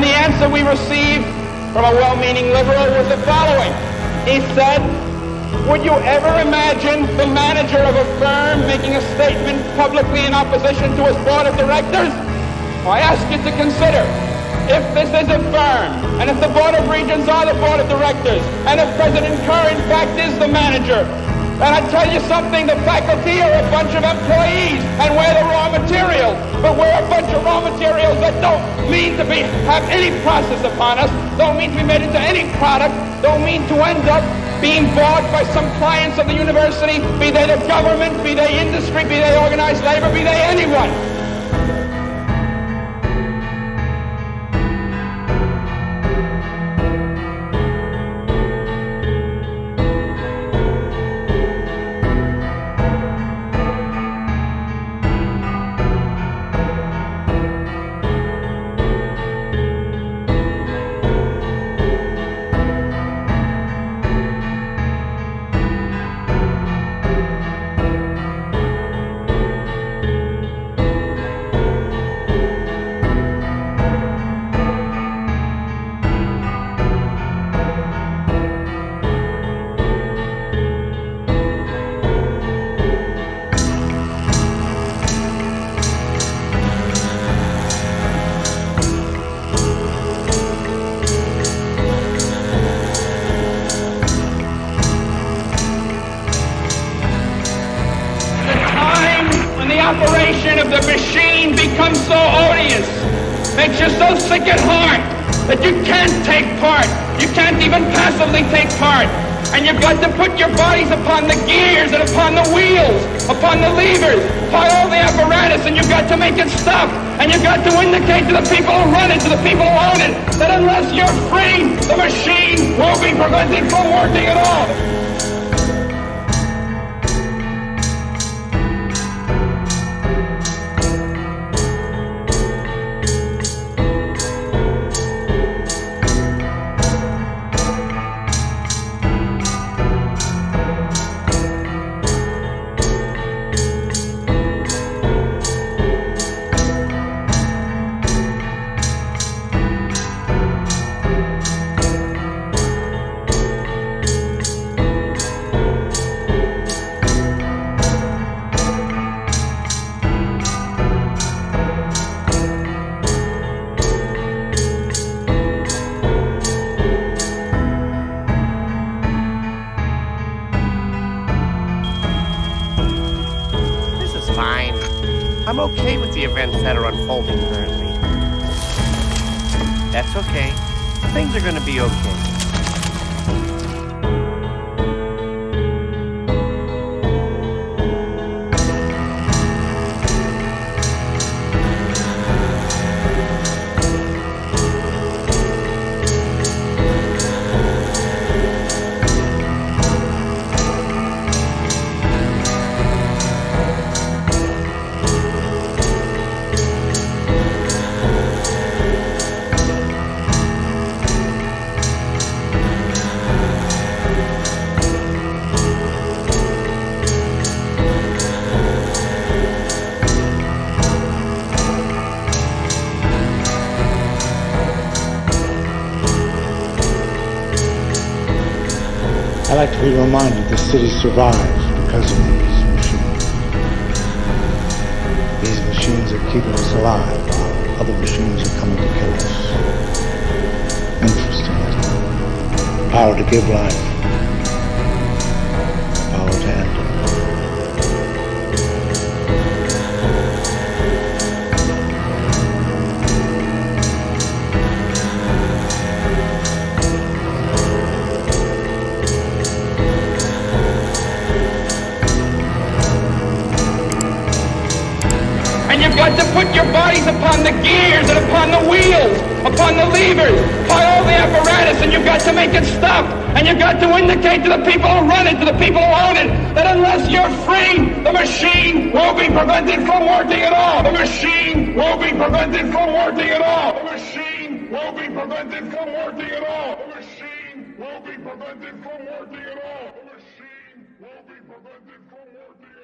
answer we received from a well-meaning liberal was the following. He said, would you ever imagine the manager of a firm making a statement publicly in opposition to his board of directors? I ask you to consider if this is a firm, and if the Board of Regents are the Board of Directors, and if President Kerr in fact is the manager, and I tell you something, the faculty are a bunch of employees, and we're the materials. But we're a bunch of raw materials that don't mean to be have any process upon us, don't mean to be made into any product, don't mean to end up being bought by some clients of the university, be they the government, be they industry, be they organized labor, be they anyone. So sick at heart that you can't take part. You can't even passively take part. And you've got to put your bodies upon the gears and upon the wheels, upon the levers, upon all the apparatus, and you've got to make it stop. And you've got to indicate to the people who run it, to the people who own it, that unless you're free, the machine won't be prevented from working at all. I'm okay with the events that are unfolding currently. That's okay. Things are gonna be okay. I like to be reminded the city survives because of these machines. These machines are keeping us alive while other machines are coming to kill us. Interesting. Power to give life. Got to put your bodies upon the gears and upon the wheels, upon the levers, upon all the apparatus, and you've got to make it stop. And you've got to indicate to the people who run it, to the people who own it, that unless you're free, the machine will be prevented from working at all. The machine will be prevented from working at all. The machine will be prevented from working at all. The machine will be prevented from working at all. The machine will be prevented from working.